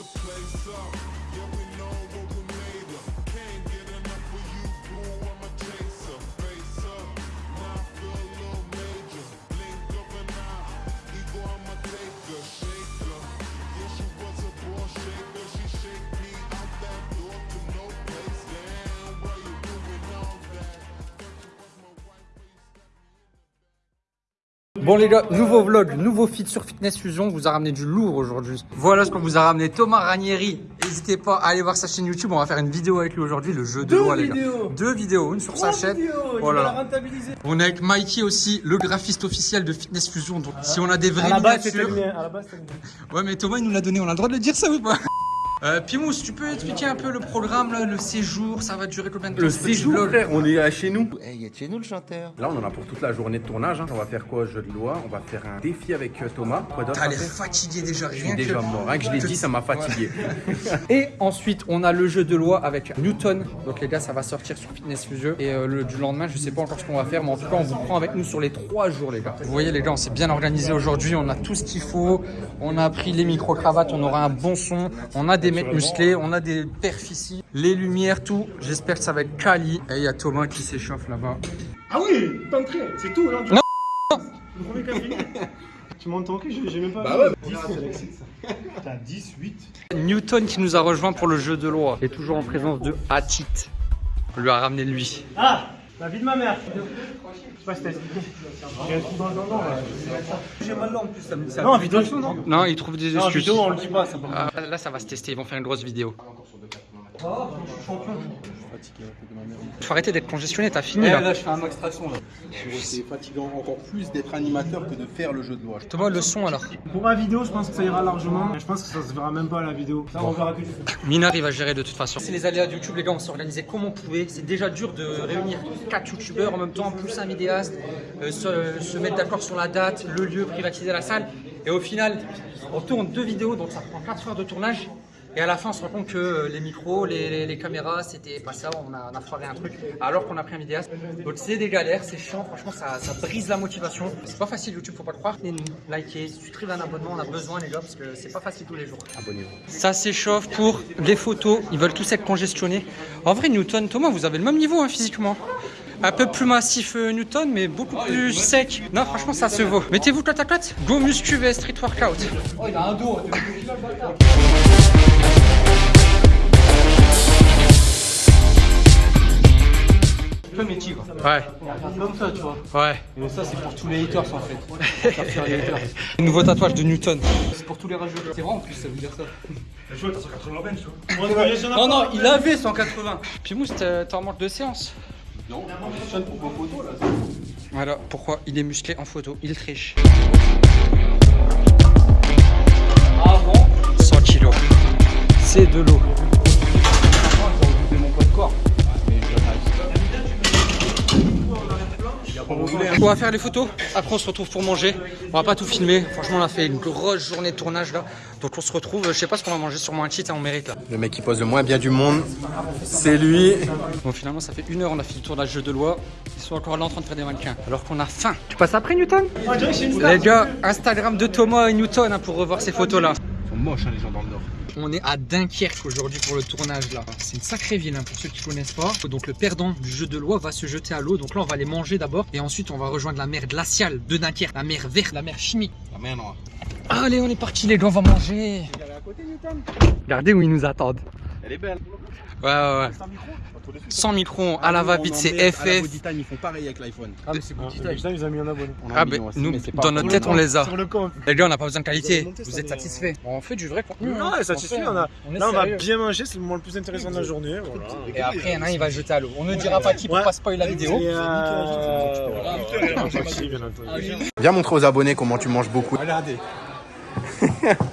the place up. Yeah, we know what we Bon les gars, nouveau vlog, nouveau feed sur Fitness Fusion, on vous a ramené du lourd aujourd'hui. Voilà ce qu'on vous a ramené, Thomas Ranieri. N'hésitez pas à aller voir sa chaîne YouTube, on va faire une vidéo avec lui aujourd'hui, le jeu de loi les gars. Deux vidéos, une sur sa chaîne. Voilà. On est avec Mikey aussi, le graphiste officiel de Fitness Fusion. Donc si on a des vraies miniatures... Ouais mais Thomas il nous l'a donné, on a le droit de le dire ça ou pas? Euh, Pimous, tu peux expliquer un peu le programme, là, le séjour, ça va durer combien de temps Le séjour, frère, on est à chez nous. Eh, il est chez nous le chanteur? Là, on en a pour toute la journée de tournage. hein. On va faire quoi, jeu de loi? On va faire un défi avec euh, Thomas. Quoi d'autre T'as à l'air faire? fatigué déjà, Je suis rien déjà que... mort. Rien que je l'ai dit, ça m'a fatigué. Et ensuite, on a le jeu de loi avec Newton. Donc les gars, ça va sortir sur Fitness Fusion. Et euh, le, du lendemain, je sais pas encore ce qu'on va faire, mais en tout cas, on vous prend avec nous sur les trois jours, les gars. Vous voyez, les gars, on s'est bien organisé aujourd'hui. On a tout ce qu'il faut. On a pris les micro-cravates. On aura un bon son. On a des mecs musclés. On a des perfs ici. Les lumières, tout. J'espère que ça va être quali. Et il y a Thomas qui s'échauffe là-bas. Ah oui, t'entrée, c'est tout. Hein, Non. Le premier café. Tu ton cul, j'ai même pas. Bah ouais. 10, c'est l'excite, ça. Putain, 10, 8. Newton qui nous a rejoint pour le jeu de loi. Et toujours en présence de Hatit. On lui a ramené lui. Ah La vie de ma mère. Je sais pas si t'as expliqué. J'ai un trou dans le dindon. là. J'ai mal là en plus. Ça me... Non, en vidéo, non. Non, il trouve des Non, excuses. vidéo, on le dit pas. Ça par contre. Ah, là, ça va se tester. Ils vont faire une grosse vidéo. Faut arrêter d'être congestionné, t'as fini là. je fais un max traction. C'est fatigant encore plus d'être animateur que de faire le jeu de loi. Thomas, le son alors. Pour ma vidéo, je pense que ça ira largement. Je pense que ça se verra même pas à la vidéo. Ça, on verra que du. Minard, il va gérer de toute façon. C'est les aléas de YouTube, les gars. On s'est organisé comme on pouvait. C'est déjà dur de réunir 4 youtubeurs en même temps, plus un vidéaste, euh, se, se mettre d'accord sur la date, le lieu, privatiser la salle. Et au final, on tourne deux vidéos, donc ça prend 4 heures de tournage. Et à la fin, on se rend compte que euh, les micros, les, les- les caméras, c'était pas ça. On a, on a foiré un truc alors qu'on a pris un vidéaste. Donc c'est des galères, c'est chiant. Franchement, ça, ça brise la motivation. C'est pas facile YouTube, faut pas le croire. Et nous, likez, souscrivez un abonnement. On a besoin, les gars, parce que c'est pas facile tous les jours. Abonnez-vous. Ça s'échauffe pour les photos. Ils veulent tous être congestionnés. En vrai, Newton, Thomas, vous avez le même niveau hein, physiquement. Un peu plus massif euh, Newton, mais beaucoup plus sec. Non, franchement, ça se vaut. Mettez-vous côte à côte. Go muscu vs street workout. Oh, il a un dos. Comme les tigres. Ouais, Comme ça, tu vois. ouais. Et ça, c'est pour tous les haters en fait. Pour faire les haters. Nouveau tatouage de Newton. C'est pour tous les rageux. C'est vrai en plus, ça veut dire ça. Non, non, il avait 180. Pimous, t'es t'es en manque de séance. Non, pour vos photos là. Voilà pourquoi il est musclé en photo. Il triche. Ah bon? 100 kilos. C'est de l'eau. On va faire les photos, après on se retrouve pour manger. On va pas tout filmer, franchement on a fait une grosse journée de tournage là. Donc on se retrouve, je sais pas ce qu'on va manger, sûrement un cheat, hein, on mérite là. Le mec qui pose le moins bien du monde, c'est lui. Bon finalement ça fait une heure, on a fait le tournage de loi. Ils sont encore là en train de faire des mannequins, alors qu'on a faim. Tu passes après Newton? Les gars, Instagram de Thomas et Newton hein, pour revoir ces photos là. Ils sont moches hein, les gens dans le Nord. On est à Dunkerque aujourd'hui pour le tournage là. C'est une sacrée ville hein, pour ceux qui connaissent pas. Donc le perdant du jeu de loi va se jeter à l'eau. Donc là on va les manger d'abord et ensuite on va rejoindre la mer glaciale de Dunkerque, la mer verte, la mer chimique. La mer noire. Allez on est parti les gars, on va manger. Regardez où ils nous attendent. Elle est belle. Ouais ouais ouais. Sans micro, à la va-vite c'est FF. ils font pareil avec l'iPhone. Ah mais c'est Putain, ils ont mis un abonné. Ah ben nous, mais pas dans notre tête on les a. Sur le compte. Les gars on n'a pas besoin de qualité. Vous êtes satisfaits On fait du vrai contenu. Non, hein. satisfait, est Là, on va bien manger, c'est le moment le plus intéressant de la journée. Et après, il y en a un, il va jeter à l'eau. On ne dira pas qui pour pas spoiler la vidéo. Euh, entendu. Viens montrer aux abonnés comment tu manges beaucoup. Regardez.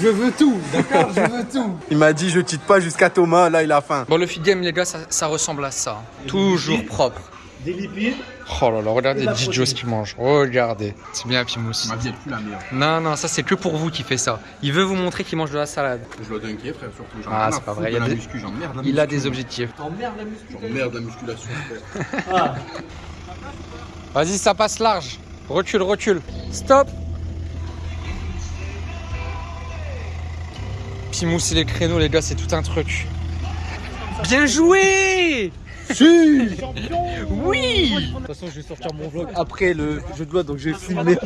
Je veux tout, d'accord Je veux tout. Il m'a dit je tite pas jusqu'à Thomas, là il a faim. Bon, le feed game, les gars, ça, ça ressemble à ça. Toujours propre. Des lipides. Oh là là, regardez protéine. ce qu'il mange. Regardez. C'est bien, Pimous. Ma vie est plus la meilleure. Non, non, ça, c'est que pour vous qui fait ça. Il veut vous montrer qu'il mange de la salade. Je dois dunker frère surtout. J'en ai Ah, c'est pas vrai, il y a des- muscu, j'emmerde la Il a des objectifs. J'emmerde la musculation frère. Ah, Vas-y, ça passe large. Recule, recule. Stop. Pimous et les créneaux, les gars, c'est tout un truc. Bien joué Oui De toute façon, je vais sortir mon vlog après le jeu de loi, donc je vais filmer.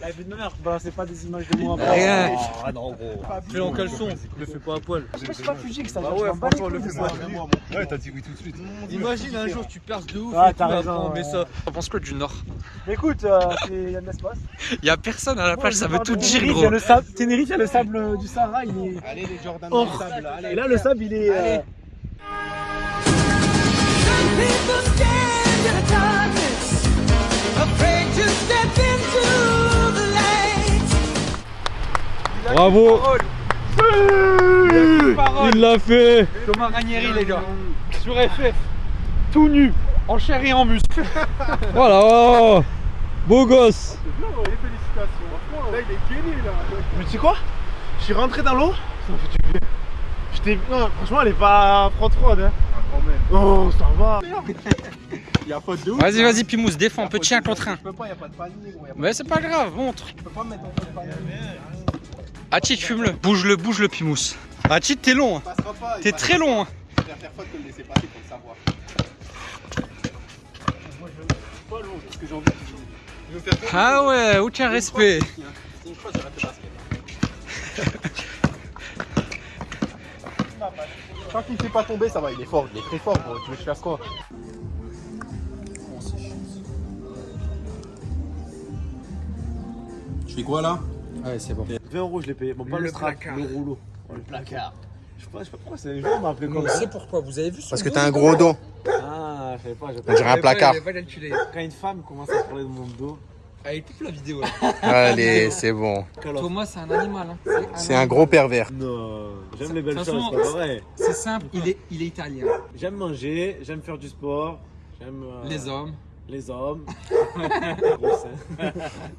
La vie de ma mère, balancez pas des images de moi. Rien. Ah non, gros. Fais en caleçon, le fais pas à poil. Je suis pas fugique, ça. Bah ouais, franchement, le fais pas. Ouais, t'as dit oui tout de suite. Imagine un jour, tu perces de ouf. Ah, et tout, après, on met ça. T'en penses quoi du Nord? Écoute, euh, il y a de l'espace. Il y a personne à la plage, ça veut tout dire, Il y a gros. le sable, Tenerife, il y a le sable euh, du Sahara, il est. Allez les Jordan Oh. le sable, allez. Et là, le sable, il est. Bravo Il l'a fait Thomas Ranieri, les gars. Sur FF, tout nu, en chair et en muscle. voilà, oh, beau gosse. Là, il est gainé là. Mais tu sais quoi? Je suis rentré dans l'eau, ça m'a fait du bien. J'étais. Non, franchement, elle est pas froide froide. Hein. Oh, ça va. Il y a faute de ouf. Vas-y, vas-y, Pimous, défends, petit un contre un. Je peux pas, a pas de panier gros. Mais c'est pas grave, montre. Je peux pas me mettre en faute panier. Achit, fume-le. Bouge-le, bouge-le, Pimous. Achit, t'es long. hein. T'es très long. hein. Je préfère faire faute que le laisser passer pour le savoir. Pas long, parce que j'ai envie de. Je. Ah ouais, aucun respect. Tant qu'il ne fait pas tomber, ça va, il est fort, il est très fort, gros. Tu veux que je fasse quoi? Je fais quoi là? Ouais, c'est bon. 20 euros, je l'ai payé. Bon, pas le, Le strap, placard. le rouleau. le placard. Je sais pas, je sais pas pourquoi c'est les gens m'ont appelé comme ça. pourquoi, vous avez vu Parce que t'as un gros dos. Ah, je savais pas. j'ai On dirait un placard. Quand une femme commence à parler de mon dos. Allez, coupe la vidéo. Allez, c'est bon. Thomas, c'est un animal. hein. C'est un gros pervers. Non, j'aime les belles choses, c'est pas vrai. C'est simple, il est, il est italien. J'aime manger, j'aime faire du sport, j'aime euh, Les hommes. les hommes.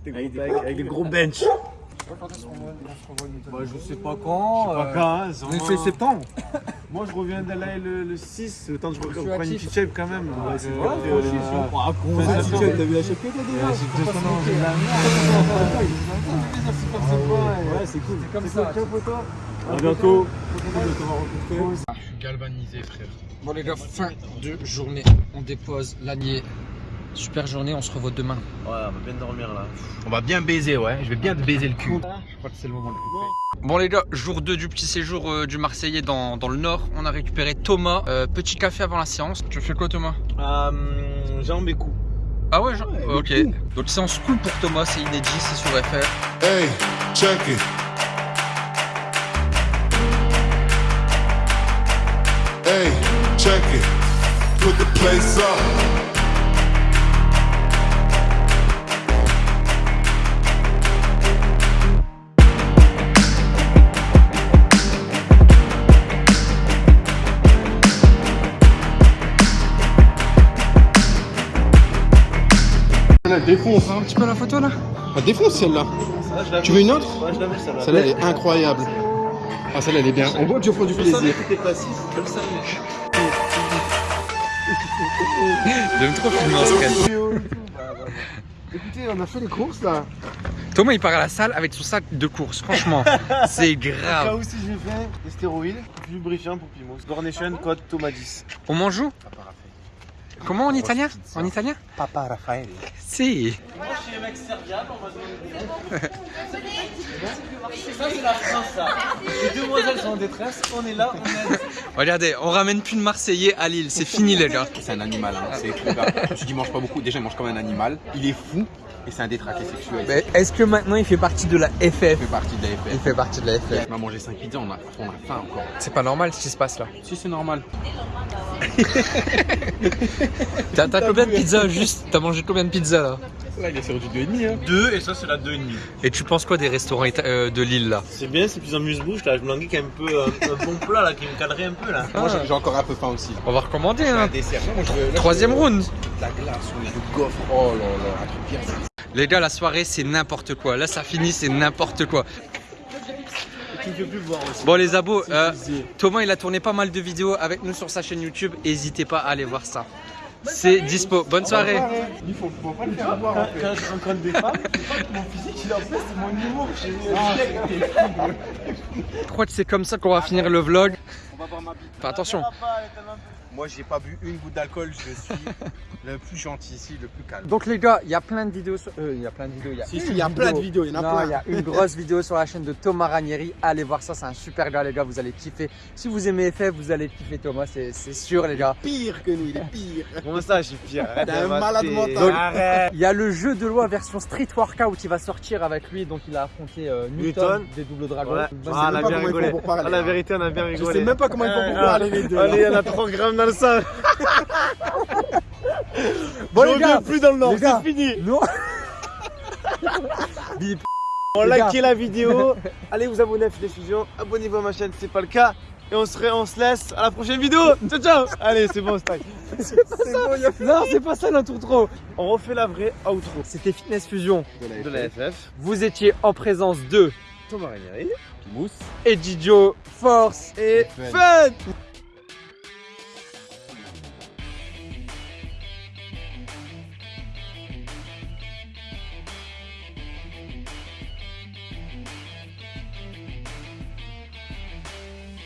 Avec, des, avec des gros bench. Bah, je sais pas quand. Pas quand, hein, c'est septembre. Moi je reviens de là le, le 6, le temps que je reprenne une petite shape quand même. Ouais, c'est vrai. euh, ah, c'est petite chaud. shape, t'as vu la shape que t'as déjà Ouais, c'est Faut pas deux se ans, moquer. j'ai la Ouais, Ouais, c'est cool. C'est comme ça. À bientôt. Je suis galvanisé, frère. Bon les gars, fin de journée. On dépose l'agnier. Super journée, on se revoit demain. Ouais, on va bien dormir là. On va bien baiser, ouais. Je vais bien te baiser le cul. Je crois que c'est le moment de couper. Bon les gars, jour 2 du petit séjour euh, du Marseillais dans, dans le Nord. On a récupéré Thomas. Euh, petit café avant la séance. Tu fais quoi Thomas? Euh, jambes et coups. Ah ouais, genre Ok. Donc séance cool pour Thomas, c'est inédit, c'est sur FR. Hey, check it. Hey, check it. Put the place up. Elle défonce. Un petit peu la photo là Elle défonce celle-là. Tu veux une autre Ouais, celle-là. Celle-là, elle est incroyable. Ah, celle-là, elle est bien. On voit que je prends du plaisir. je le savais. J'aime trop filmer en scred. Écoutez, on a fait les courses là. Thomas il part à la salle avec son sac de course, franchement. c'est grave. où si j'ai fait des stéroïdes, lubrifiant pour Pimos. Gornation, code Thomas 10. On mange où? Comment en italien En italien Papa Raphaël. Si. Moi je suis un mec serviable, on va se demander. Ça c'est la France ça. Les demoiselles sont en détresse, on est là, on aide. Regardez, on ramène plus de Marseillais à Lille, c'est fini les gars. C'est un animal, hein. c'est dit, il mange pas beaucoup. Déjà, il mange comme un animal. Il est fou et c'est un détraqué sexuel. Mais est-ce que maintenant il fait partie de la FF Il fait partie de la Il FF. fait partie de la FF. On a mangé 5 pizzas, on a, on a faim encore. C'est pas normal ce qui se passe là. Si, c'est normal. T'as t'as combien de pizzas juste? T'as mangé combien de pizzas là? Là, il est sur du 2,5. Hein. 2 et ça c'est la 2,5. Et tu penses quoi des restaurants ita- euh, de Lille là? C'est bien, c'est plus amuse-bouche là. Je me languis qu'il y a un peu euh, un bon plat là qui me calerait un peu là. Moi, j'ai- j'ai encore un peu faim aussi. On va recommander Un hein. dessert. Moi, je veux- là, Troisième je veux- round. La glace, ou le gaufre. Oh là là, un truc bien. Les gars, la soirée c'est n'importe quoi. Là ça finit, c'est n'importe quoi. Bon les abos, euh. Thomas il a tourné pas mal de vidéos avec nous sur sa chaîne YouTube. N'hésitez pas à aller voir ça. c'est dispo. Bonne soirée. Il faut, faut pas le faire voir en Quand, fait. quand je rencontre des femmes, c'est pas que mon physique il en fait, c'est mon humour. Je crois que c'est comme ça qu'on va finir le vlog. On va voir ma bite. Fais attention. Moi, j'ai pas bu une goutte d'alcool. Je suis le plus gentil ici, le plus calme. Donc les gars, il y a plein de vidéos. Sur... euh, il y a plein de vidéos. Il y a, Si, une si, il y a plein de vidéos, il y en a Non, plein. il y a une grosse vidéo sur la chaîne de Thomas Ranieri. Allez voir ça, c'est un super gars les gars. Vous allez kiffer. Si vous aimez FF, vous allez kiffer Thomas, c'est sûr les gars. Pire que nous, il est pire. Comment ça, je suis pire? T'es un de malade mental. Arrête Il y a le jeu de loi version Street Workout qui va sortir avec lui. Donc il a affronté euh, Newton, Newton. des doubles dragons. Ouais. Ah, on a bien rigolé. pour parler, Ah, la vérité, on a bien Je rigolé. sais même pas comment ils font pour Ah, parler les deux. Allez, on a 3 grammes dans le sang. Bon Je les gars, reviens plus dans le nord, c'est fini. non. Bip. On likez la vidéo. Allez vous abonner à Fidèle Fusion. Abonnez-vous à ma chaîne si c'est pas le cas. Et on se, ré- on se laisse à la prochaine vidéo. Ciao, ciao. Allez, c'est bon, stack. Non, c'est pas ça l'intro trop. On refait la vraie outro C'était Fitness Fusion. de la FF. Vous étiez en présence de Thomas Ranieri. Mousse. Edijo Force. Et Fun. fun